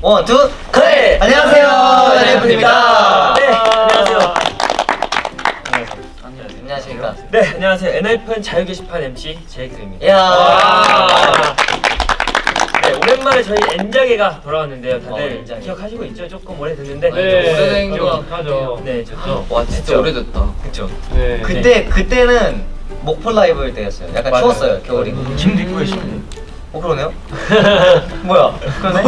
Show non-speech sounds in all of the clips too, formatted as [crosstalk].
One, two, connect! 안녕하세요, 엔하이픈입니다. 네, 안녕하세요. 안녕하십니까. 네, 안녕하세요. 엔하이픈 자유 게시판 MC 제이크입니다. 이야. 네, 오랜만에 저희 엔자게가 돌아왔는데요. 어, 다들 엔자게. 기억하시고 있죠? 조금 오래됐는데. 네, 오래된 좀것 하죠. 네, 저와 진짜 오래됐다. 그쵸. 네. 그때, 그때는 목폴라 입을 때였어요. 약간 맞아요. 추웠어요, 겨울이. 지금도 입고 계시네. 어, 그러네요? [laughs] 뭐야? 그러네?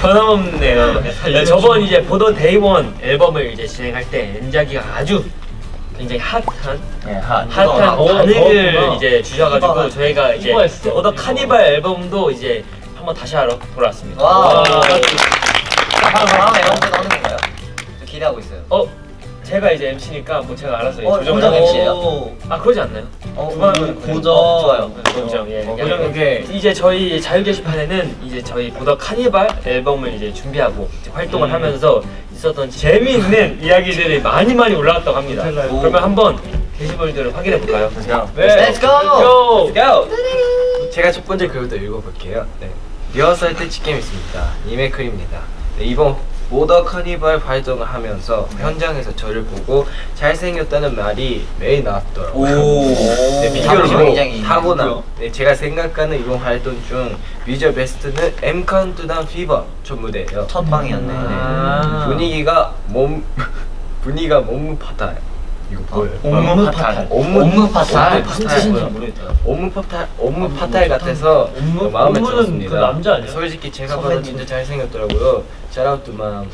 변함없네요. 네, 저번 이제 보던 데이원 앨범을 이제 진행할 때 엔자기가 아주 굉장히 핫한 네, 핫. 핫한 어, 반응을 더웠구나. 이제 주셔가지고 이뻐가. 저희가 이제 이뻐했어. 오더 카니발 앨범도 이제 한번 다시 하러 돌아왔습니다. 와. 와. 다음 앨범도 나오는 건가요? 저 기대하고 있어요. 어 제가 이제 MC니까 뭐 제가 알아서 어, 조정을 고정 하겠- MC예요? 아 그러지 않나요? 어, 그거는 고정. 좋아요. 고정 예. 어, 그냥 그게- 이제 저희 자유 게시판에는 이제 저희 보더 카니발 앨범을 이제 준비하고 이제 활동을 음. 하면서 있었던 재미있는 [laughs] 이야기들이 많이 많이 올라왔다고 합니다. 오. 그러면 한번 게시물들을 확인해 볼까요? Let's go! Let's go! 제가 첫 번째 글부터 읽어볼게요. 네. 리허설 때 직캠 있습니다. 이메클입니다. 네, 이번 보더 카니발 활동을 하면서 현장에서 저를 보고 잘생겼다는 말이 매일 나왔더라고요. 네, 비교로 굉장히 타고나. 네, 제가 생각하는 이번 활동 중 뮤저 베스트는 M 카운트다운 피버 첫 무대예요. 첫 방이었네. 아. 분위기가 몸 [laughs] 분위기가 몸무 파탈. 이거 뭐예요? 옴무 파탈. 옴무 옴무 파탈. 무슨 뜻인지 모르겠다. 옴무 파탈 옴무 파탈 같아서 옴무? 마음에 들었습니다. 그 남자 아니야? 솔직히 제가 봐도. 진짜 잘생겼더라고요. 샤라우트 맘.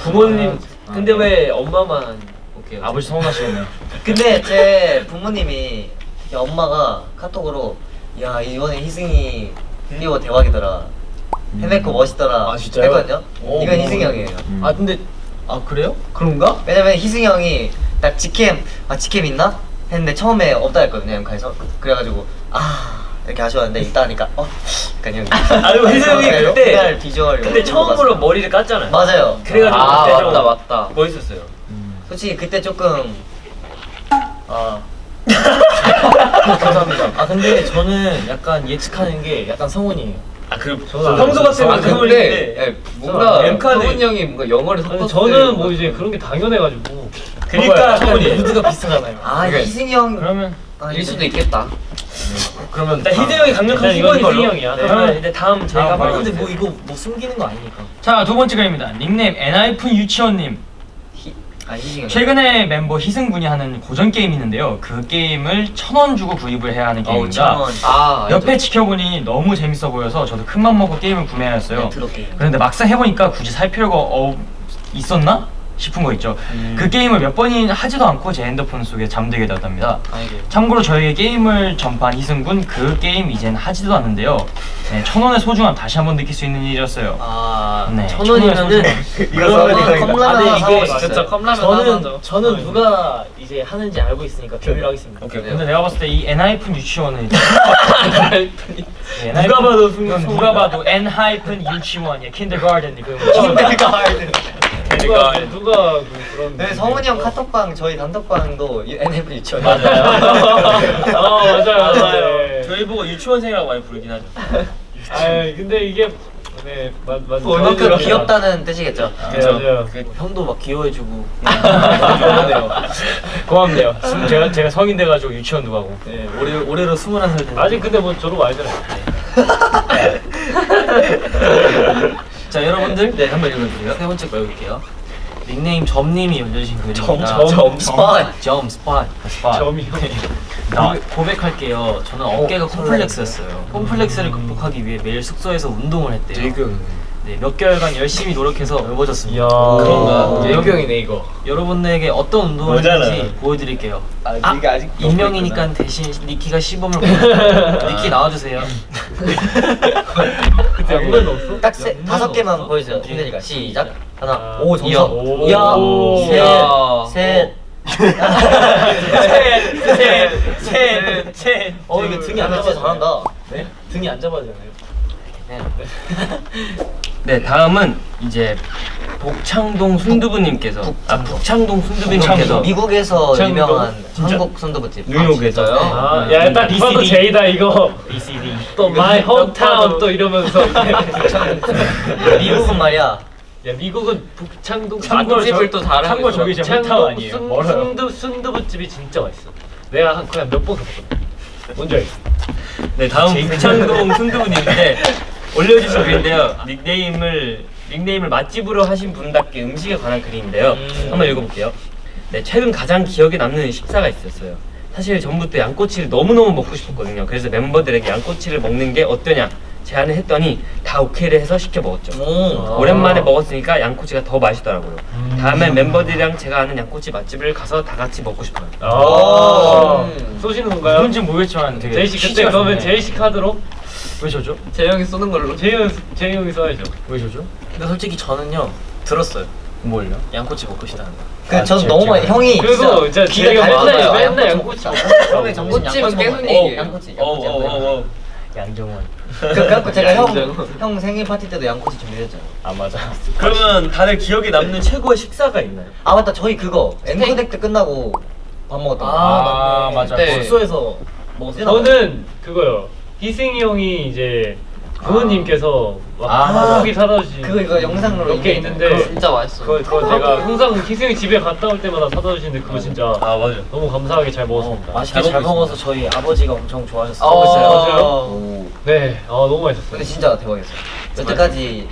부모님 맘. 근데 왜 엄마만 오케이 아버지 서운하시겠네요. [laughs] 근데 제 부모님이 야, 엄마가 카톡으로 야 이번에 희승이 클리오 대박이더라 해메코 멋있더라 아, 진짜요? 했거든요 오, 이건 오. 희승이 형이에요 아 근데 아 그래요? 그런가? 왜냐면 희승이 형이 딱 직캠 아 직캠 있나? 했는데 처음에 없다 했거든요 엠카에서 그래가지고 아 이렇게 아쉬웠는데 있다 하니까 어? 약간 형 아니 희승이 그때 그날 비주얼 근데 처음으로 머리를 깠잖아요. 맞아요 그래가지고 아, 그때 좀 맞다, 맞다. 멋있었어요. 솔직히 그때 조금 아 [laughs] [laughs] 감사합니다. 아 근데 저는 약간 예측하는 게 약간 성훈이에요. 아그 저는 평소 같으면 아 근데 예, 뭔가 성훈 형이 뭔가 영어를 섞었을 저는 뭐때 이제 그런 게 당연해가지고. 그러니까 약간 무드가 비슷하잖아요. 아 그래. 희승이 형 그러면 아, 일 수도 있겠다. 그러면 일단 희승 형이 강력한 후보인 걸로. 희승이 형이야. 네, 그러면 이제 다음 제가 다음 한번 바로 해주세요. 이거 뭐 숨기는 거 아니니까. 자, 두 번째 글입니다. 닉네임 엔하이픈 유치원님. 희, 아 최근에 멤버 희승군이 하는 고전 게임이 있는데요. 그 게임을 천 원 주고 구입을 해야 하는 어우 게임입니다. 천원 아 옆에 지켜보니 너무 재밌어 보여서 저도 큰맘 먹고 게임을 구매하였어요. 게임 그런데 막상 해보니까 굳이 살 필요가 어, 있었나? 싶은 거 있죠. 음. 그 게임을 몇 번이 하지도 않고 제 핸드폰 속에 잠들게 되었답니다. 아이고 참고로 저에게 게임을 전파한 희승군 그 게임 이젠 하지도 않는데요. 네, 천 원의 소중함 다시 한번 느낄 수 있는 일이었어요. 아, 네, 천 원이면은 [laughs] 이거 컵라면 사먹었어요. 진짜 컵라면 저는 저는 누가 이제 하는지 알고 있으니까 비밀로 하겠습니다. 오케이. 근데 내가 봤을 때 이 엔하이픈 유치원은 네, 누가 봐도. 누가 봐도 엔하이픈 유치원이야 kindergarten 이거 누가 [laughs] 누가 그 그런. 네, 성훈이 형 카톡방 저희 단톡방도 NF 유치원 맞아요. [laughs] 아 맞아요 맞아요. 네. 저희 보고 유치원생이라고 많이 부르긴 하죠. [laughs] 아 근데 이게 네 맞, 맞, 그만큼 귀엽다는 뜻이겠죠 네, 맞아요. 형도 막 귀여워해주고. [laughs] 고맙네요. 고맙네요. 제가 제가 성인 돼가지고 유치원도 가고. 네, 올해 올해로 21살 됐는데. 아직 근데 뭐 졸업 아니잖아요. 자 여러분들 네 한번 읽어주세요. 세 번째 거 읽을게요. 닉네임 점님이 올려주신 글입니다. 점, 점, spot. 점 spot. spot. 점이요. 나 고백할게요. 저는 어깨가 콤플렉스였어요. 콤플렉스를 극복하기 위해 매일 숙소에서 운동을 했대요. 네, 몇 개월간 열심히 노력해서 넓어졌습니다. 그런가? 예. 예병이네 이거. 여러분에게 어떤 운동을 뭐잖아. 했는지 보여드릴게요. 아, 네가 아직 익명이니까 대신 니키가 시범을 보여드릴게요. 니키 나와주세요. 그때 아무데도 없어? 딱 세, 다섯 개만 보여주세요 힘드니까 시작 하나 아, 오 오. 이야 오. 셋셋 셋셋셋 어 이거 등이 안 잡아서 잘한다 네? 등이 안 잡아도 되나요? 네 [laughs] 다음은 이제 복창동 순두부님께서 아 북창동 순두부님께서 미국에서 북창동? 유명한 진짜? 한국 순두부집. 뉴욕에서 아, 아, 야, 딱 봐도. 제이다 이거. BCD 또 my hometown 또 이러면서. [laughs] 미국은 말이야. 야, 미국은 북창동 순두부집을 저- 또 잘하고 있어. 저기 제 hometown 아니에요. 순- 멀어요. 순두 순두부집이 진짜 맛있어. 내가 한 그냥 몇번 가봤거든. 뭔지 알지? 네 다음 북창동 순두부님인데 [laughs] 올려주신 글인데요. 닉네임을 닉네임을 맛집으로 하신 분답게 음식에 관한 글인데요. 한번 읽어볼게요. 네 최근 가장 기억에 남는 식사가 있었어요. 사실 전부터 양꼬치를 너무너무 먹고 싶었거든요. 그래서 멤버들에게 양꼬치를 먹는 게 어떠냐 제안을 했더니 다 오케이를 해서 시켜 먹었죠. 오. 오랜만에 먹었으니까 양꼬치가 더 맛있더라고요. 다음에 멤버들이랑 제가 아는 양꼬치 맛집을 가서 다 같이 먹고 싶어요. 아, 음. 쏘시는 건가요? 뭔지 모르겠지만 되게 제이 씨 그때 그러면 좋네. 제이 씨 카드로 왜 저죠? 재영이 쏘는 걸로. 제이 형이 써야죠. 왜 저죠? 근데 솔직히 저는요 들었어요. 뭘요? 양꼬치 먹고 싶다는 거. 그 아, 전 제- 너무 많이 형이 그리고 진짜 달렸나 맨날. 맨날 양꼬치 먹고 처음에 정신 양꼬치 계속. 양꼬치. 어, 양꼬치. 어, 양꼬치. 어, 어. 양정원. 그- 그래갖고 제가 형, 형 생일 파티 때도 양꼬치 준비했잖아요. 아 맞아. 그러면 다들 기억에 남는 최고의 식사가 있나요? 아 맞다 저희 그거 앵커덱 때 끝나고 밥 먹었던 거. 아, 맞아. 네. 숙소에서 먹었어요. 저는 그거요. 희승이 형이 이제 부모님께서 막 아, 한국이 사다 주신 그거 이거 영상으로 몇개 이게 있는데 그거 진짜 맛있어. 그거 그거 제가 [laughs] 항상 희승이 집에 갔다 올 때마다 사다 주시는데 그거 진짜 아 맞아. 너무 감사하게 잘 먹었습니다. 맛있게 잘, 먹어서 저희 아버지가 엄청 좋아하셨어요. 어, 진짜요? 오. 네, 아 너무 맛있었어요. 근데 진짜 대박이었어요. 여태까지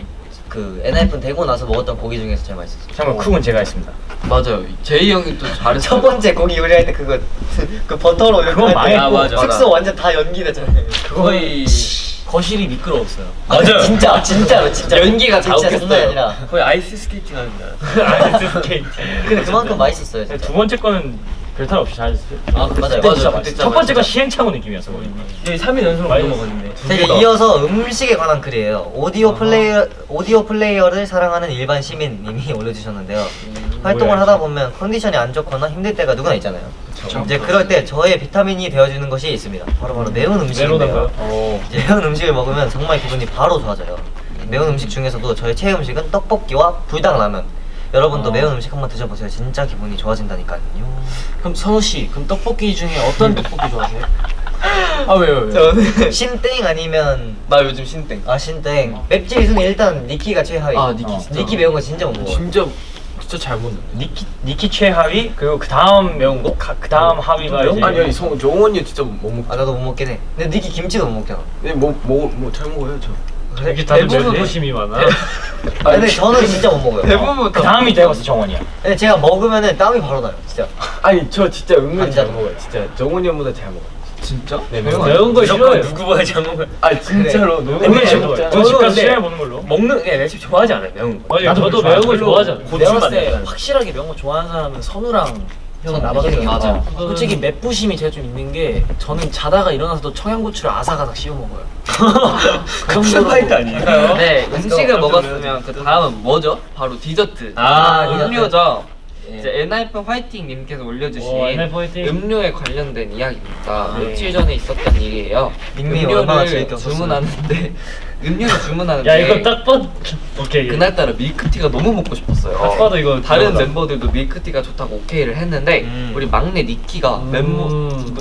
그 엔하이픈 되고 나서 먹었던 고기 중에서 제일 맛있었어요. 잠깐 cook은 제가 했습니다. 맞아요. 제이 형이 또 잘했어. 첫 번째 고기 요리할 때 그거 [laughs] 그 버터로 많이- 아, 맞아. 숙소 완전 다 연기됐잖아요. 거의 거실이 미끄러웠어요. 맞아요. 진짜 진짜로 진짜 연기가. 장난 아니라. 거의 아이스 스케이팅 하는 줄 알았어요. 아이스 스케이트. 근데 그만큼 맛있었어요. 진짜. 두 번째 거는 별탈 없이 잘했어요. 아 맞아요. 맞아요. 진짜 맛있어. 첫 번째 거 시행착오 느낌이었어 거의. 네, 3일 연속으로 많이 먹었는데. 제가 이어서 음식에 관한 글이에요. 오디오 플레이어 오디오 플레이어를 사랑하는 일반 시민님이 [laughs] 올려주셨는데요. 활동을 뭐야, 하다 보면 컨디션이 안 좋거나 힘들 때가 누구나 있잖아요. 이제 그럴 때 저의 비타민이 되어주는 것이 있습니다. 바로 바로 매운 음식인데요. 이제 매운 음식을 먹으면 정말 기분이 바로 좋아져요. 매운 음식 중에서도 저의 최애 음식은 떡볶이와 불닭라면. 여러분도 아. 매운 음식 한번 드셔보세요. 진짜 기분이 좋아진다니까요. 그럼 선우 씨, 그럼 떡볶이 중에 어떤 떡볶이 좋아하세요? [laughs] 아 왜요 왜요? 신땡 아니면 나 요즘 신땡. 아 신땡 맵찔 순위 일단 니키가 최하위. 아, 니키 어. 니키 매운 거 진짜 못 먹어. 진짜 진짜 잘 먹는. 니키 니키 최하위 그리고 그 다음 매운 거? 그 다음 하위가 이제 아니 아니 성 정원이 진짜 못 먹. 아 나도 못 먹긴 해. 근데 니키 김치도 못 먹잖아. 네, 뭐뭐뭐잘 먹어요 저. 이게 다들 대부분 소심이 많아. [laughs] 아, 근데 저는 진짜 못 먹어요. 대부분 그 다음이 때 정원이야. 근데 제가 먹으면은 땀이 바로 나요. 진짜. 아니 저 진짜 은근히 잘. 먹어요. 진짜 정원이 형보다 잘 먹어요. 진짜? 네 매운 거 무조건 싫어요. 누구보다 잘 먹어요. 아 진짜로 너무 근데 잘 저- 먹어요. 저집 가서 근데 시간에 보는 걸로. 먹는 예, 내집 좋아하지 않아요 매운 거. 맞아요. 저도 매운 거 좋아하잖아요. 고추만. 확실하게 매운 거 좋아하는 사람은 선우랑 형은 선- 나밖에 희승이 없어. 맞아. 솔직히 맵부심이 제가 좀 있는 게 저는 자다가 일어나서도 청양고추를 아삭아삭 씹어 먹어요. 그 파이트 아니에요? 네, 음식을 먹었으면 그 다음은 뭐죠? 바로 디저트. 아, 음료죠. 예. 이제 엔하이픈 화이팅 님께서 올려주신 오. 음료에 관련된 이야기입니다. 네. 며칠 전에 있었던 일이에요. 음료를. 주문하는데 [laughs] 음료를 주문하는데 야 이거 딱 봐도 오케이. 그날따라 밀크티가 너무 먹고 싶었어요. 딱 봐도 이거 다른 그거다. 멤버들도 밀크티가 좋다고 오케이를 했는데 음. 우리 막내 니키가 음. 멤버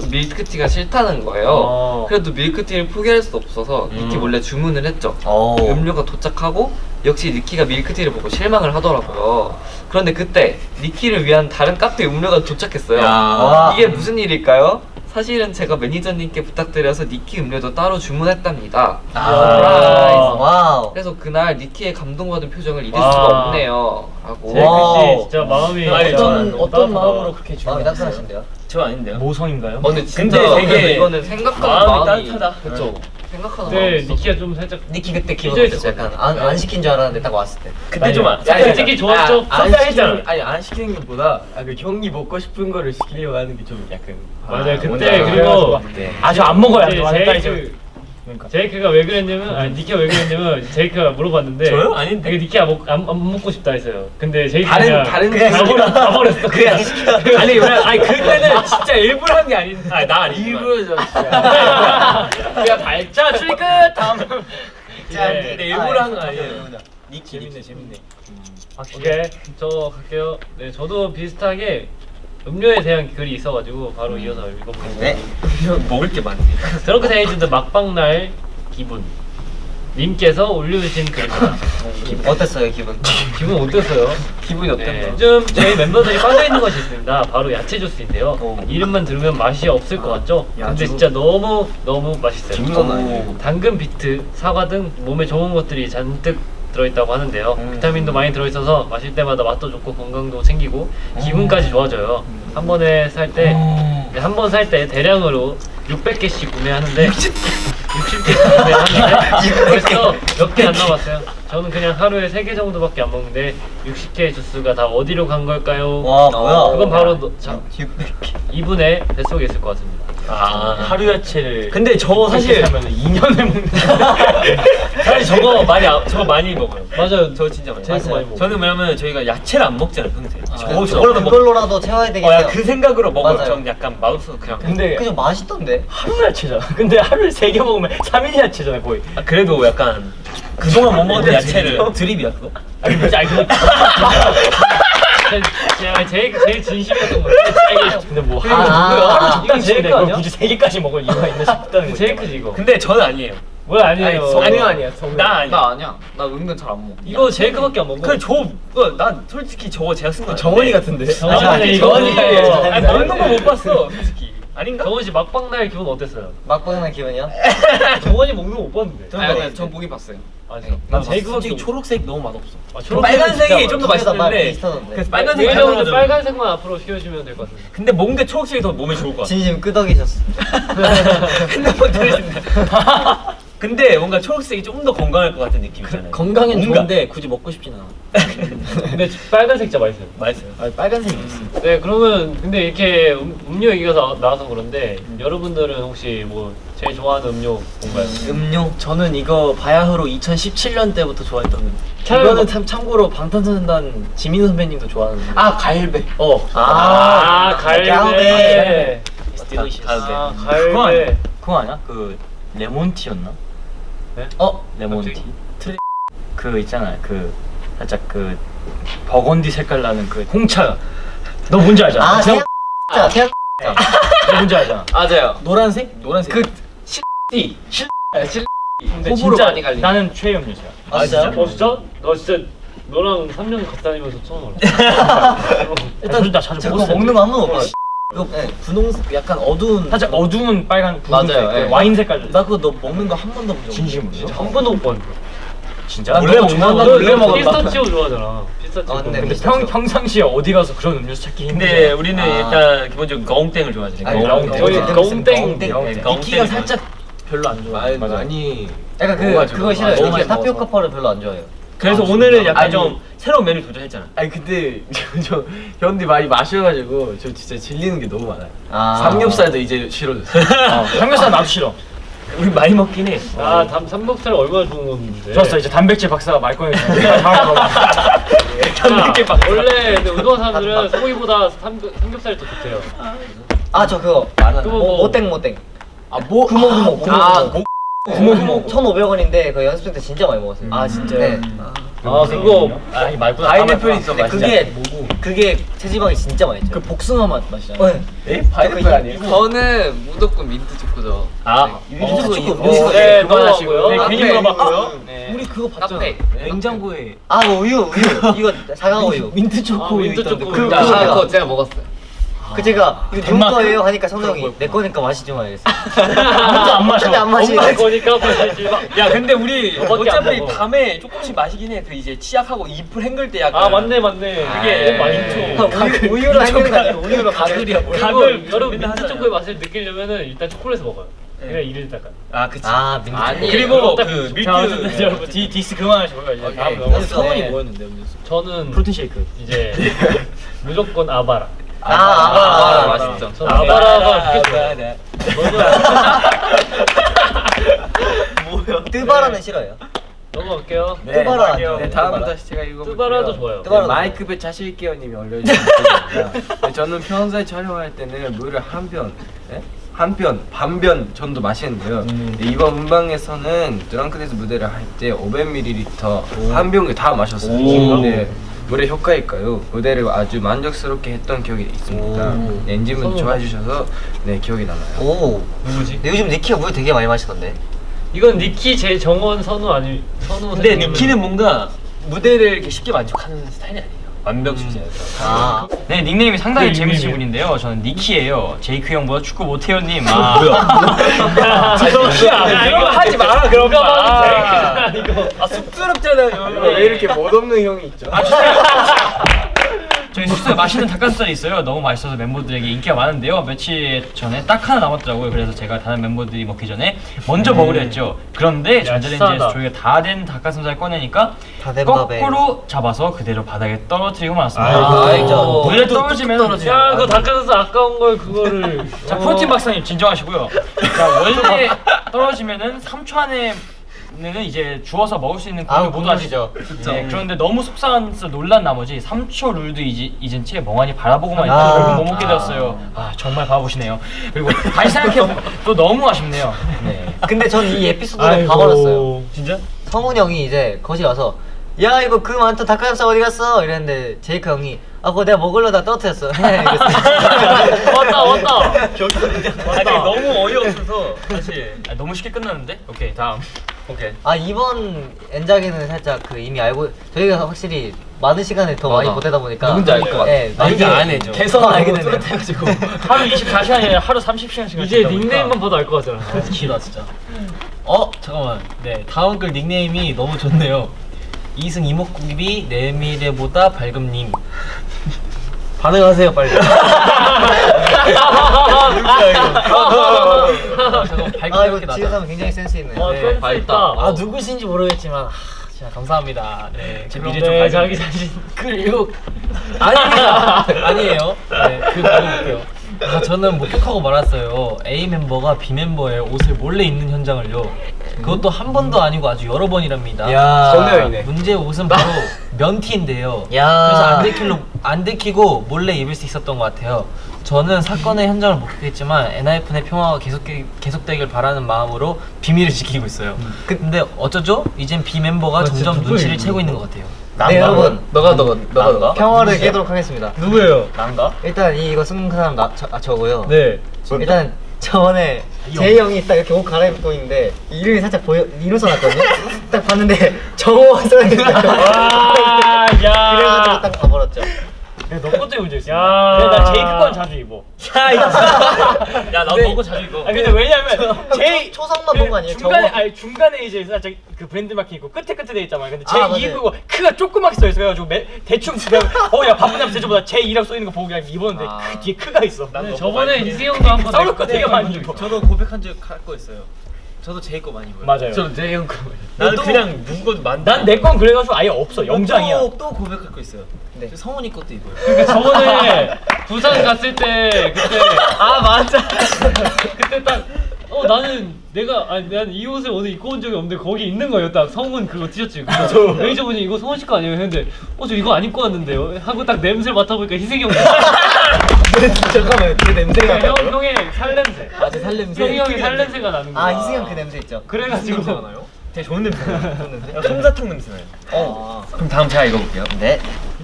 밀크티가 싫다는 거예요. 어. 그래도 밀크티를 포기할 수 없어서 니키 음. 몰래 주문을 했죠. 어. 음료가 도착하고 역시 니키가 밀크티를 보고 실망을 하더라고요. 그런데 그때 니키를 위한 다른 카페 음료가 도착했어요. 와. 이게 무슨 일일까요? 사실은 제가 매니저님께 부탁드려서 니키 음료도 따로 주문했답니다. 아. 와우. 그래서 그날 니키의 감동받은 표정을 잊을 와. 수가 없네요. 라고. 제이크 와우. 씨 진짜 마음이 아니, 어떤. 어떤 마음으로 그렇게 마음이 주문했어요? 따뜻하신데요? 저 아닌데요? 모성인가요? 어, 근데 진짜 근데 되게 이거는 생각하는 마음이 마음이, 따뜻하다. 그쵸. 생각하는 네. 니키가 좀 살짝 니키 그때 기분 어땠어? 약간 안, 안 시킨 줄 알았는데 딱 왔을 때. 그때 좀 아- 야, 솔직히. 아, 안 섭섭했잖아. 시키는- 아니 안 시키는 것보다 아, 그 형이 먹고 싶은 거를 시키려고 하는 게 좀 약간. 맞아요. 뭔지 그때. 그리고 네. 아주 안 먹어야 돼. 이제 완전 이제. 제이크 그러니까. 제이크가 왜 그랬냐면 아니 니키가 왜 그랬냐면 제이크가 물어봤는데 저요? 아닌데. 니키가 먹, 안, 안 먹고 싶다 했어요. 근데 제이크가 다른 그냥 다른 그냥 다 버렸 다 버렸어. 그냥 시켜. 아니 왜 아니 그때는 진짜 일부러 한 게 아닌 아나 아니지만 일부러. 그냥 발자 출입 끝 다음 [laughs] 짠. 근데 일부러 하는 거 아니에요. 재밌네 재밌네. 오케이 저 갈게요. 네 저도 비슷하게 음료에 대한 글이 있어가지고 바로 이어서 읽어보겠습니다. 네. [laughs] 먹을 게 많네. Drunk-Dazed 막방날 기분 님께서 올려주신 글입니다. 어땠어요 기분? [laughs] 기분 어땠어요? 기분이 네, 요즘 저희 멤버들이 빠져 있는 것이 있습니다. 바로 야채 주스인데요. 오. 이름만 들으면 맛이 없을 것 같죠? 근데 진짜 너무 너무 맛있어요. 아니에요. 당근, 비트, 사과 등 몸에 좋은 것들이 잔뜩 들어있다고 하는데요. 음. 비타민도 많이 들어있어서 마실 때마다 맛도 좋고 건강도 생기고 기분까지 좋아져요. 한 번에 살 때, 한 번 살 때 대량으로 600개씩 구매하는데 60개씩 구매하는데 [laughs] 벌써 몇 개 안 남았어요. 저는 그냥 하루에 3개 정도밖에 안 먹는데 60개의 주스가 다 어디로 간 걸까요? 와 뭐야? 그건 바로 너, 자, 600개. 이분의 뱃속에 있을 것 같습니다. 아, 하루 야채를. 근데 저 사실 하면 2년을 먹는. [laughs] 사실 저거 많이 아- 저거 많이 먹어요. 맞아요. 저 진짜 많이 제이크 많이 먹어요. 저는 왜냐면 저희가 야채를 안 먹잖아요 평소에. 저 저거 저거라도 그걸로라도 채워야 되겠어요. 어, 야, 그 생각으로 먹어요. 맞아요. 저는 약간 마음속으로 그냥. 근데 그죠 맛있던데. 하루 야채잖아. 근데 하루에 세개 먹으면 3일 야채잖아 거의. 아, 그래도 약간 그동안 못 먹었던 야채를 드립이야 그거? 아니 근데 아니 근데 [laughs] 제가 제일 제일 진심이었던 거. 근데 뭐 아, 하루 아, 아. 두 이건 제이크 그걸 아니야? 굳이 세 개까지 먹을 이유가 있나 싶다는 거지. 제이크지 이거. 근데 저는 아니에요. 뭘 아니에요. 아니, 성우 아니야 아니야. 성우. 나 아니야. 아니야. 나 은근 잘 안 먹어. 이거 제이크밖에 안 먹어. 그래 저난 솔직히 저거 제가 쓴 거 정원이 같은데. 정원이 이거 정원이. 아니, 먹는 거 못 봤어 솔직히. 아닌가? 정원 씨 막방 날 기분 어땠어요? 막방난 기분이요? [laughs] 정원이 먹는 거 못 봤는데. 전 보긴 봤어요. 아, 진짜. 난 제이크밖에 솔직히. 초록색 너무 맛없어. 아, 초록색은 빨간색이 좀 더 맛있는데. 그래서 빨간색이 예전으로 가져가지고. 빨간색만 앞으로 시켜주면 될 것 같은데. 근데 게 초록색이 더 몸에 좋을 것 같아. 진심 끄덕이셨어. [laughs] 핸드폰 들으신다. [laughs] [laughs] 근데 뭔가 초록색이 좀 더 건강할 것 같은 느낌이잖아요. 건강엔 뭔가. 좋은데 굳이 먹고 싶진 않아. [laughs] 근데 빨간색 진짜 맛있어요. 맛있어요. 아, 빨간색이 있어. 네, 그러면 근데 이렇게 음, 음료 얘기가 나- 나와서 그런데 여러분들은 혹시 뭐 제일 좋아하는 음료 뭔가요? 음료. 저는 이거 바야흐로 2017년 때부터 좋아했던 이거는 뭐- 참, 참고로 방탄소년단 지민 선배님도 좋아하는. 아 갈배. 어. 아, 갈배. 갈배. Delicious. 갈배. 아, 그거 아니야? 갈배. 그거 아니야? 그 레몬티였나? 어? 레몬티. 트리... 그 있잖아요. 그 살짝 그 버건디 색깔 나는 그 홍차. 너 뭔지 알잖아. 아 태양-. 자 태양. 너 뭔지 알잖아. [laughs] 맞아요. 노란색? 노란색. 그 실. 실. 실. 근데 진짜 많이 갈리네. 나는 최애음료야. 아 진짜? 어 진짜? 나 진짜 너랑 3년 같이 다니면서 처음 알았어. [laughs] 일단 나 자주 먹었어. 먹는 거 한 번도 못 봤어. 이거 네. 분홍색 약간 어두운 살짝 어두운 빨간 분홍색 맞아요, 그 예. 와인 색깔 나 그거 너 먹는 거 한 번도 본 적. 진심으로? 한 번도 못 봤는데. 진짜? 원래 나 먹는 나거 원래 너 먹었다. 피스타치오 좋아하잖아. 피스타치오. 아, 근데 근데 피스타치오. 평 평상시에 어디 가서 그런 음료수 찾기 힘들어. 근데 우리는 아. 일단 기본적으로 거웅땡을 좋아하잖아요. 아니, 거웅땡. 저희 거웅땡. 거웅땡. 거웅땡. 네. 살짝 별로 안 좋아. 많이 많이. 약간 그. 그거 아, 싫어요. 많이 타피오카. 펄을 별로 안 좋아해요. 그래서 아, 오늘은? 약간 아니. 좀 새로운 메뉴 도전했잖아. 아니 근데 [laughs] 저, 저 현디 많이 마셔가지고 저 진짜 질리는 게 너무 많아요. 아. 삼겹살도 이제 싫어졌어요. [laughs] 어, 삼겹살 나도 싫어. 우리 많이 먹긴 해. 아, 담 삼겹살 얼마나 좋은 건데. 좋았어 이제 단백질 박사가 말 꺼내서 [laughs] 먹어. 단백질 박. 원래 근데 운동한 사람들은 소고기보다 삼, 삼겹살이 더 좋대요. 아 저 그거. 그거 모- 뭐- 모땡 모땡. 아 뭐 구멍 구멍 구멍. 아, 구멍. 구멍 구멍. 1,500원인데 그 연습생 때 진짜 많이 먹었어요. 아 진짜요? 네. 아, 그거 아니 말구나. 파인애플 있어 근데 맛있어. 그게 그게 체지방이 진짜 많이 그 쪄요. 복숭아 맛 맛이잖아. 네. 에? 파인애플 아니에요? 저는 무조건 민트 초코죠. 아, 민트 초코 음료수. 어, 네. 넘어가고요. 네, 괜히 네. 물어봤고요. 네. 우리 그거 봤잖아. 카페. 냉장고에 아 우유 우유. 이거 사과 우유. 민트 초코 아, 우유 민트 초코 그거 우유. 아, 그거 그거 제가 먹었어요. 그 제가 이거 누구? 거예요 하니까 성형이 내 거니까 마시지 마 이랬어. 진짜 안 마셔. 근데 안 마시네. 엄마 거니까 마시지 마. 야 근데 우리 어차피. 밤에 조금씩 마시긴 해. 그 이제 치약하고 입을 헹굴 때 약간. 아, 맞네, 맞네. 그게 아, 맛있죠. 우유 우유로 하는 거 아니고 우유로 가글이야. 가글 여러분 민트. 초코의 맛을 느끼려면은 일단 초콜릿을 먹어요. 그냥 이를 닦아. 아 그치. 아 민트. 아니. 그리고 딱그 밀크 여러분 디, 디스 그만하시고요 이제. 다음. 넘어가요. 정원이 네. 뭐였는데 음료수? 저는 프로틴 쉐이크. 이제 [laughs] 무조건 아바라. 아, 아, 아, 아, 맛있죠. 아바라가 좋겠어요. 뭐야? 뜨바라는 싫어요. 넘어갈게요. 네, 뜨바라. 네 다음은 다시 제가 읽어볼게요. 뜨바라도 좋아요. 뜨바라. 네, 마이크 배 차실게요 님이 올려주신 글입니다. 네, 저는 평소에 촬영할 때는 물을 한 병, 네? 한편 반변 전도 마시는데요. 네, 이번 문방에서는 드렁크데스 무대를 할 때 500ml 한 병을 다 마셨어요. 네. 노래 효과일까요? 무대를 아주 만족스럽게 했던 기억이 있습니다. 네, 엔진분 좋아해 주셔서 네 기억이 남아요. 오. 누구지? 근데 요즘 니키가 물 되게 많이 마시던데. 이건 니키 제 정원 선우 아니 선우 근데 니키는 뭔가 무대를 이렇게 쉽게 만족하는 스타일이 아니에요. 완벽주의자여서. 아. 네 닉네임이 상당히 네, 재밌으신. 분인데요. 저는 니키예요. 제이크 형보다 축구 못해요 님. 아, 야, 이거 하지 마라 그런 거. 아, 이거 아 쑥스럽잖아요. 왜 이렇게 멋없는 형이 있죠? 저희 숙소에 맛있는 닭가슴살이 있어요. 너무 맛있어서 멤버들에게 인기가 많은데요. 며칠 전에 딱 하나 남았더라고요. 그래서 제가 다른 멤버들이 먹기 전에 먼저 먹으려 했죠. 그런데 전자레인지에서. 저희가 다 된 닭가슴살 꺼내니까. 거꾸로 잡아서 그대로 바닥에 떨어뜨리고. 말았습니다. 아이고. 물에 떨어지면 야 그거 닭가슴살 아까운 걸 그거를 [laughs] 자 어. 프로틴 박사님 진정하시고요. 자 원래 [laughs] 떨어지면은 3초 안에 는 이제 주워서 먹을 수 있는 아, 그걸 모두 아시죠? 네, 그런데 너무 속상해서 놀란 나머지 3초 룰도 잊, 잊은 채 멍하니 바라보고만 아. 있다 결국 못 먹게 되었어요. 아 정말 바보시네요. 그리고 다시 생각해 또 너무 아쉽네요. 네. 근데 전 이 에피소드를 봐버렸어요. 진짜? 성훈 형이 이제 거실 와서 야 이거 그 많던 닭가슴살 어디 갔어? 이랬는데 제이크 형이 아 그거 내가 먹으려다 떨어뜨렸어. 왔다 왔다 아, 너무 어이없어서 사실. 아, 너무 쉽게 끝났는데? 오케이 다음. 오케이. 아 이번 엔작에는 살짝 그 이미 알고 저희가 확실히 많은 시간을 더 많이 보내다 보니까 누군지 알 것 같아. 네, 아, 이게 나중에 안 해죠. 개성 알게 되네요. [laughs] 하루 24시간이 아니라 하루 30시간씩 이제 닉네임만 봐도 알 것 같잖아 기다 진짜. 어 잠깐만. 네 다음 글 닉네임이 너무 좋네요. 이승 이목구비 내미래보다 밝음님. 반응하세요 빨리. 아, [laughs] 아 이거. 지은 사람 굉장히 센스 있네. 와 네, 센스 밝다. 있다 아 누구신지 모르겠지만 아, 진짜 감사합니다. 네, 제 미래 좀 네, 밝은 자기 자신 글 읽고 아닙니다. 아니에요. 네, 그 읽어볼게요. 아, 저는 목격하고 말았어요. A 멤버가 B 멤버의 옷을 몰래 입는 현장을요. 그것도 한 번도 아니고 아주 여러 번이랍니다. 야. 문제의 옷은 바로 면티인데요. 야. 그래서 안 들키로 안 들키고 몰래 입을 수 있었던 것 같아요. 저는 사건의 현장을 목격했지만 엔하이픈의 평화가 계속 계속되길 바라는 마음으로 비밀을 지키고 있어요. 근데 어쩌죠? 이젠 B 멤버가 점점 눈치를 채고 있는 것 같아요. 네 여러분 너가 너가 너가 너가 평화를 깨도록 하겠습니다. 누구예요? 난가? 일단 이 이거 쓴 사람 나 저, 아, 저고요. 네. 일단 저번에 제이 형이 딱 이렇게 옷 갈아입고 있는데 이름이 살짝 보여 이름 써놨거든요. [laughs] 딱 봤는데 [laughs] 정호 써있는 와, 야. [laughs] 그래가지고 딱 가버렸죠. 너 것도 문제 있어. 야. 근데 나 제이크 건 자주 입어. 야, 나 너거 자주 입어. 아 근데 왜냐면 제이 초성만 본거 아니에요? 중간에 저거? 아니 중간에 이제 살짝 그 브랜드 마킹 있고 끝에 끝에 돼 있잖아요. 근데 제 아, 맞아요. 2 그거 크가 조그맣게 써 있어. 그래가지고 매, 대충 그냥 어야 바쁘냐면 제주보다 제 2라고 써 있는 거 보고 그냥 입었는데 그 뒤에 크가 있어. 근데 저번에 이승형도 한번 [laughs] 싸울 거 되게 많이 입어. 저도 고백한 적할거 있어요. 저도 제이 거 많이 입어요. 맞아요. 저는 제형 거 나는 또- 그냥 누구 거 만. 난내 건 그래가지고 아예 없어. 영장이야. 또, 또 고백할 거 있어요. 네. 저 성훈이 것도 입어요. 그러니까 저번에 [laughs] 부산 갔을 때 그때 [laughs] 아 맞아. [laughs] 그때 딱 어 나는 내가 아니 나는 이 옷을 오늘 입고 온 적이 없는데 거기 있는 거예요 딱 성훈 그거 티셔츠 그래서 매니저분이 이거 성훈 씨 거 아니에요 했는데 어 저 이거 안 입고 왔는데요 하고 딱 냄새를 맡아보니까 희승이 형 잠깐만 그 냄새가. 형 형의 살냄새 아, 제 살냄새. 형이 형의 살냄새가 나는 거야 아 이승현 그 냄새 있죠. 그래가지고? 되게 좋은 냄새 나요. 솜사탕 냄새 나요. 어. 그럼 다음 제가 읽어볼게요. 네.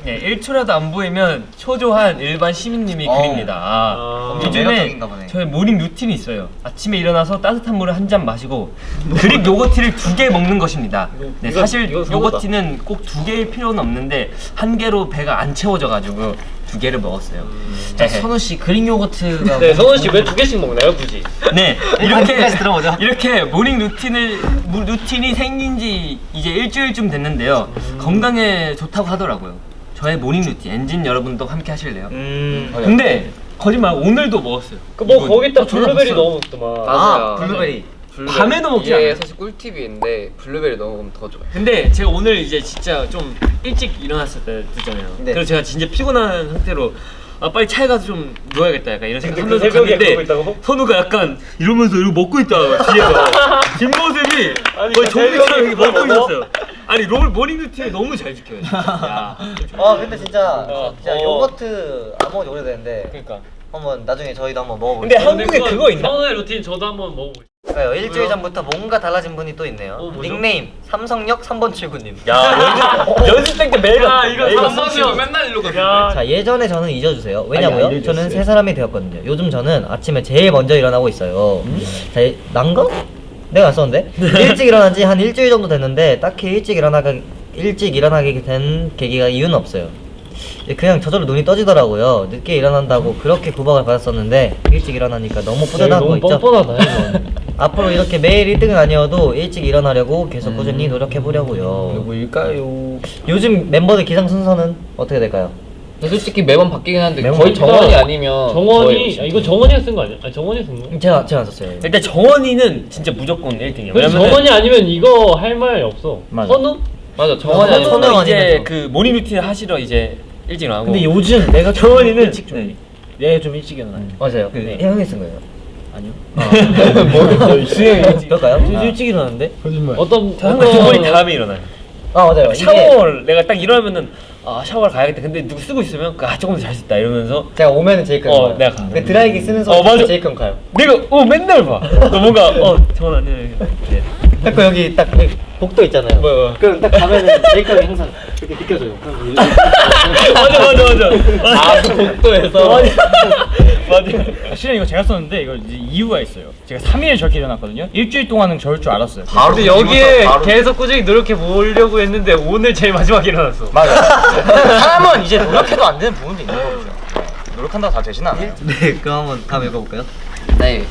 네, 1초라도 안 보이면 초조한 일반 시민님이 어. 글입니다. 아. 엄청 요즘에. 저의 모닝 루틴이 있어요. 아침에 일어나서 따뜻한 물을 한 잔 마시고 그릭 요거트를 두 개 먹는 것입니다. 네, 사실. 요거트는 꼭 두 개일 필요는 없는데 한 개로 배가 안 채워져가지고 두 개를 먹었어요. 자, 네. 선우 씨 그릭 요거트가 네 성훈 씨왜 두 개씩 먹나요 굳이 네 이렇게 들어보자. 이렇게 모닝 루틴을 무- 루틴이 생긴 지 이제 일주일쯤 됐는데요 건강에 좋다고 하더라고요 저의 모닝 루틴 엔진 여러분도 함께 하실래요? 음. 근데 거짓말 오늘도 먹었어요 그뭐 이분. 거기다 블루베리. 넣어먹더만 아 맞아요. 블루베리. 블루베리. 밤에도 먹지 이게 않아요? 사실 꿀팁인데 블루베리 넣으면 더 좋아요. 근데 제가 오늘 이제 진짜 좀 일찍 일어났을 때잖아요 네. 그래서 제가 진짜 피곤한 상태로 아 빨리 차에 가서 좀 누워야겠다 약간 이런 생각 하면서 그 새벽에 갔는데? 선우가 약간 이러면서 이러고 먹고 있다 뒤에서 [laughs] 뒷모습이 아니, 거의 그 좀비처럼 이렇게 먹고? 있었어요 아니 롤 모닝 루틴을 너무 잘 지켜요 진짜. 야. [laughs] 아 근데 진짜 어, 진짜 어. 요거트 안 먹은 지 오래됐는데 그러니까 한번 나중에 저희도 한번 먹어볼게요. 근데 한국에 그거 있나? 선우의 루틴 저도 한번 먹어보고 그러니까요. 일주일 전부터 뭔가 달라진 분이 또 있네요. 어? 닉네임 삼성역 3번 출구님. 야 연습 때 매일 야, 갔- 이거 삼성-. 삼성역 맨날. 야자 예전에 저는 잊어주세요. 왜냐고요? 저는 새 사람이 되었거든요. 요즘 저는 아침에 제일 먼저 일어나고 있어요. 자 이- 난가? 내가 안 썼는데 일찍 일어난 지 한 일주일 정도 됐는데 딱히 일찍 일어나가 일찍 일어나게 된 계기가 이유는 없어요. 그냥 저절로 눈이 떠지더라고요. 늦게 일어난다고 그렇게 구박을 받았었는데 일찍 일어나니까 너무 뿌듯한 거 있죠. 뻔뻔하다 이거 [laughs] 앞으로 이렇게 매일 1등은 아니어도 일찍 일어나려고 계속 꾸준히 노력해 보려고요. 누구일까요? 요즘 멤버들 기상 순서는 어떻게 될까요? 솔직히 매번 바뀌긴 하는데 매번 거의 바뀌니까 정원이 아니면 정원이 아, 이거 정원이가 쓴 거 아니야? 아 정원이 쓴 거? 제가 제가 안 썼어요. 일단 정원이는 진짜 무조건 1등이야. 근데 정원이 아니면 이거 할 말 없어 맞아. 선우? 맞아 정원이 아니면 선우 이제 저. 그 모닝 루틴 하시러 이제 일찍 나가고. 근데 요즘 내가 좀 정원이는 일찍 좀 내가 좀 일찍 일어나요. 맞아요. 네. 형이 쓴 거예요. 아니요. [laughs] 수영이 일찍. 그럴까요? 좀 일찍 일어나는데? 어떤 저 항상 정원이 다음에 일어나요. 아 맞아요. 샤워를 내가 딱 일어나면은 아 샤워를 가야겠다. 근데 누구 쓰고 있으면 아 조금 더잘 썼다 이러면서 제가 오면은 제이크 어, 가요. 내가 가. 근데 드라이기 쓰는 어, 소리 맞아. 제이크 형 가요. 내가 어 맨날 봐. 너 뭔가 어 정원 아니야. 이렇게. [laughs] 딱 여기 딱그 복도 있잖아요. 뭐야, 뭐야. 그럼 딱 가면은 [laughs] 제이크 형이 항상 이렇게 비켜줘요. 그럼 이렇게 맞아 맞아 맞아. [laughs] 아, 그 복도에서. [laughs] 맞아. 실은 이거 제가 썼는데 이거 이제 이유가 있어요. 제가 3일에 저렇게 일어났거든요. 일주일 동안은 저럴 줄 알았어요. 근데 여기에 계속 꾸준히 노력해 보려고 했는데 오늘 제일 마지막에 일어났어 맞아. 사람은 이제 노력해도 안 되는 부분도 있는 거죠. 노력한다고 다 되진 않아요. 네, 그럼 한번 다음 읽어볼까요? 네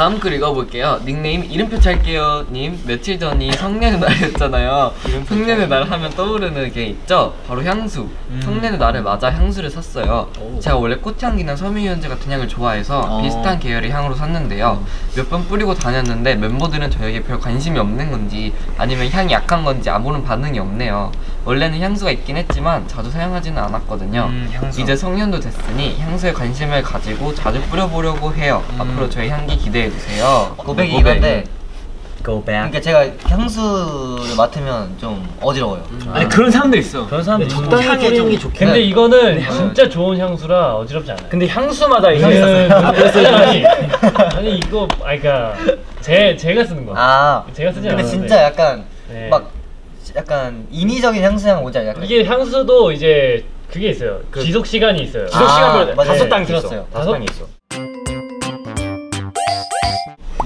다음 글 읽어볼게요. 닉네임 이름표 찰게요 님. 며칠 전이 성년의 날이었잖아요. 성년의 날 하면 떠오르는 게 있죠? 바로 향수. 성년의 날을 맞아 향수를 샀어요. 제가 원래 꽃향기나 섬유유연제 같은 향을 좋아해서 비슷한 계열의 향으로 샀는데요. 몇번 뿌리고 다녔는데 멤버들은 저에게 별 관심이 없는 건지 아니면 향이 약한 건지 아무런 반응이 없네요. 원래는 향수가 있긴 했지만 자주 사용하지는 않았거든요. 이제 성년도 됐으니 향수에 관심을 가지고 자주 뿌려보려고 해요. 앞으로 저의 향기 기대해 주세요 고백이 이건데. Go back. 그러니까 제가 향수를 맡으면 좀 어지러워요. 아니 그런 사람도 있어. 그런 사람들 적당히 뿌리는 게 좋긴 근데 해. 이거는 진짜 좋은 향수라 어지럽지 않아요 근데 향수마다 이제 이거는 아니, 아니 이거 아니 그니까 제, 제가 쓰는 거 아. 제가 쓰지 근데 않았는데 진짜 약간 네. 막 약간 인위적인 향수향 오지 않아요? 이게 향수도 이제 그게 있어요 지속 시간이 있어요 지속 시간별로 다섯 다섯 단계 단계 있어. 들었어요. 다섯 단계 있어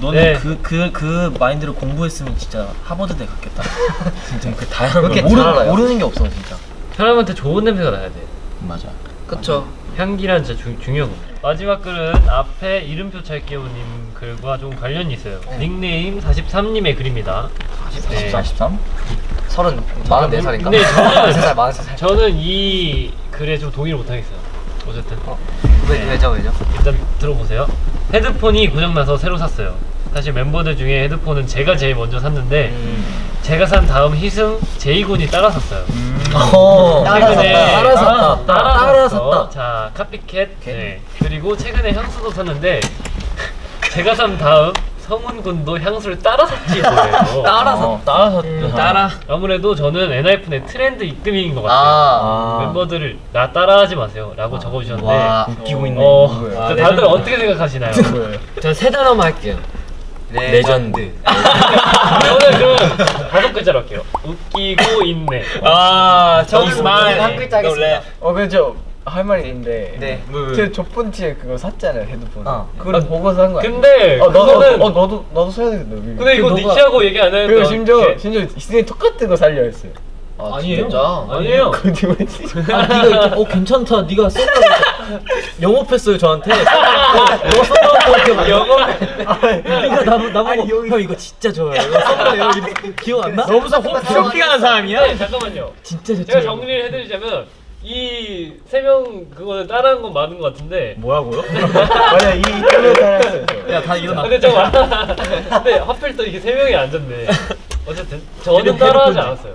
너는 네. 그 그 그 마인드를 공부했으면 진짜 하버드대 갔겠다. [laughs] 진짜 그 다양한 걸 모르, 알아요. 모르는 게 없어 진짜. 사람한테 좋은 냄새가 나야 돼 맞아. 그쵸 향기란 진짜 중, 중요하거든요 마지막 글은 앞에 이름표 찰게요님 글과 좀 관련이 있어요 닉네임 43님의 글입니다 40, 43? 서른 마흔네 살인가? 근데 저는 세 살, 마흔세 살. 저는 이 글에 좀 동의를 못하겠어요 어쨌든 왜 왜죠 왜죠? 일단 들어보세요. 헤드폰이 고장나서 새로 샀어요. 사실 멤버들 중에 헤드폰은 제가 제일 먼저 샀는데 제가 산 다음 희승, 제이군이 따라 샀어요. 어. 최근에 따라 샀다. 따라, 따라 샀어. 샀다. 자 카피캣. 네. 그리고 최근에 향수도 샀는데 [laughs] 제가 산 다음 성훈 군도 향수를 따라 샀지 뭐예요. [laughs] 따라 어, 따라서 따라. 아무래도 저는 엔하이픈의 트렌드 입금인 것 같아요. 아. 멤버들을 나 따라하지 마세요.라고 적어주셨는데 와. 웃기고 있네. 어? 자, 다들 어떻게 생각하시나요? 저 세 단어만 할게요. 레전드. 저는 그럼 다섯 글자로 할게요. 웃기고 있네. 아 저는. 한 글자 하겠습니다. 어 근데 저할 말이 있는데 네. 제첫 번째 그거 샀잖아요 헤드폰 어. 그걸 보고 산 거야 근데 어 그거는 어 너도 너도 사야 되겠다 근데 이거 니키하고 얘기 안 했는데 그리고 심지어 어떡해? 심지어 희승이 똑같은 거 살려 했어요 아니에요. 아니에요. 거짓말이지 아, 네가 이렇게, 어 괜찮다. 네가 썼다고 영업했어요 저한테. 어, 너가 썼다고 기억 영업. 네가 나보 나보고 형 이거 진짜 좋아요. 이거 썼다요. 이렇게 기억 안 나? 너무서 쇼핑하는 사람이야? 네, 잠깐만요. 진짜 좋죠. 제가 정리를 해드리자면 이 세 명 그거 따라한 건 맞는 것 같은데. 뭐라고요? 맞아 이 살았어요 저. 야다 일어나. 근데 저 근데 하필 또 이게 세 명이 앉았네. 어쨌든 저는 따라하지 않았어요.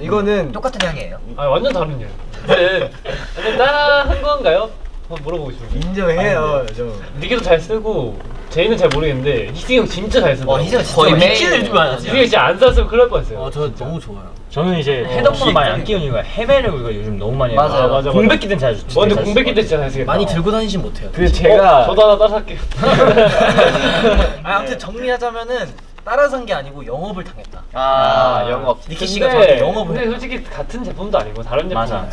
이거는 똑같은 향이에요. 아 완전 다른 일. 근데 근데 따라한 건가요? 한번 물어보고 싶은데. 인정해요 저 니기도 잘 쓰고 제이는 잘 모르겠는데 희승이 형 진짜 잘 쓰더라고. 어 희승아 진짜 거의 많이 매일 키를 요즘 안 희승이 형 진짜 안 쌌으면 큰일 날 뻔했어요. 어, 저 너무 좋아요. 저는 이제 어, 헤드폰 많이 안 기획- 끼우는 이유가 헤매를 우리가 요즘 너무 많이 해요. 맞아요. 아, 맞아, 맞아. 공백기 때는 잘 좋지. 어, 근데 공백기 때 진짜 잘 쓰겠다. 많이 들고 다니진 못해요. 그 제가 어, 저도 하나 따라 할게요. [laughs] 아, 아무튼 정리하자면은 따라 산게 아니고 영업을 당했다. 아, 영업. 니키 씨가 저한테 영업을 근데. 솔직히 같은 제품도 아니고 다른 제품 맞아.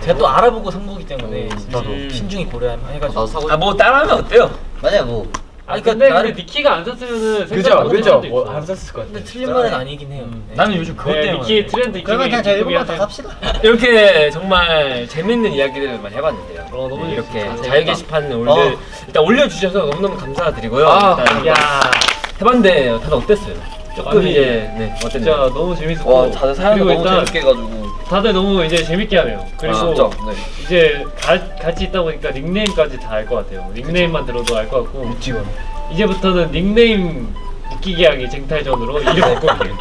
제가 또 알아보고 산 거기 때문에 저도. 신중히 고려해가지고. 나도 사고 아 뭐 따라하면 어때요? 맞아요 뭐 그러니까 근데 나를- 근데 니키가 안 샀으면은 그죠 그죠 못뭐안 썼을 것 같아. 근데 틀린 말은 아니긴 해요. 네. 나는 요즘 그것 네, 때문에. 니키 트렌드 그러면 그냥 저희 1번만 다. 삽시다 [laughs] 이렇게 정말 재밌는 이야기들을 많이 해봤는데요. 어, 너무 네, 이렇게. 자유 게시판 올려 어. 일단 올려주셔서 너무너무 감사드리고요. 아, 일단 야, 해봤는데 다들 어땠어요? 조금 아니, 이제 네 진짜 어땠나요? 너무 재밌었고 와 다들 그리고 너무 재밌게 해가지고 다들 너무 이제 재밌게 하네요. 그리고 아, 진짜 네. 이제 가, 같이 있다 보니까 닉네임까지 다 알 것 같아요. 닉네임만 들어도 알 것 같고 이제부터는 닉네임 웃기게 하기 쟁탈전으로 이름 바꿔볼게요.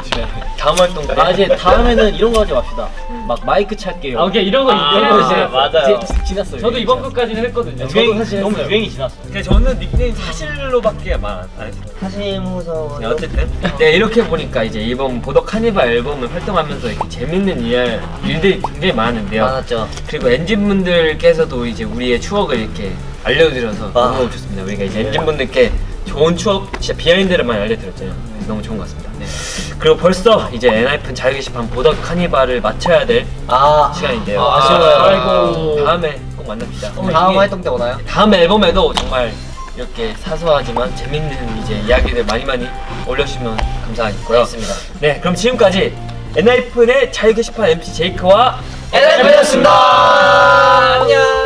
다음 활동 때 아 이제 다음에는 이런 거 하지 맙시다. 막 마이크 찾게요. 아, 오케이 이런 거 아, 이런 거 이제 맞아요. 지- 지났어요. 저도 이번 것까지는 했거든요. 유행 사실 너무. 유행이 지났어. 그냥 저는 닉네임 사실로밖에 말안 했어요. 사실 무서워 네, 어쨌든 네 이렇게 보니까 이제 이번 보더 카니발 앨범을 활동하면서 이렇게 재밌는 일, 일들이 굉장히 많은데요. 많았죠 그리고 엔진분들께서도 이제 우리의 추억을 이렇게 알려드려서 아. 너무 좋습니다. 우리가 이제 엔진분들께 좋은 추억, 진짜 비하인드를 많이 알려드렸잖아요. 너무 좋은 것 같습니다. 네. 그리고 벌써 이제 엔하이픈 자유 게시판 보더 카니발을 마쳐야 될 아 시간인데요. 아, 아쉬워요. 아이고. 다음에 꼭 만납시다. 다음 활동 때 오나요? 다음 앨범에도 정말 이렇게 사소하지만 재밌는 이제 이야기들 많이 많이 올려주시면 감사하겠고요. 알겠습니다. 네, 그럼 지금까지 엔하이픈의 자유 게시판 MC 제이크와 엔하이픈이었습니다. 안녕.